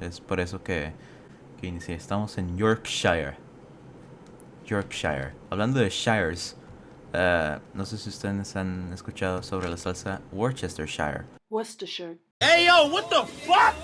Es por eso que, que inicié. Estamos en Yorkshire. Yorkshire. Hablando de shires, eh, no sé si ustedes han escuchado sobre la salsa Worcestershire. Worcestershire. Hey yo, what the fuck?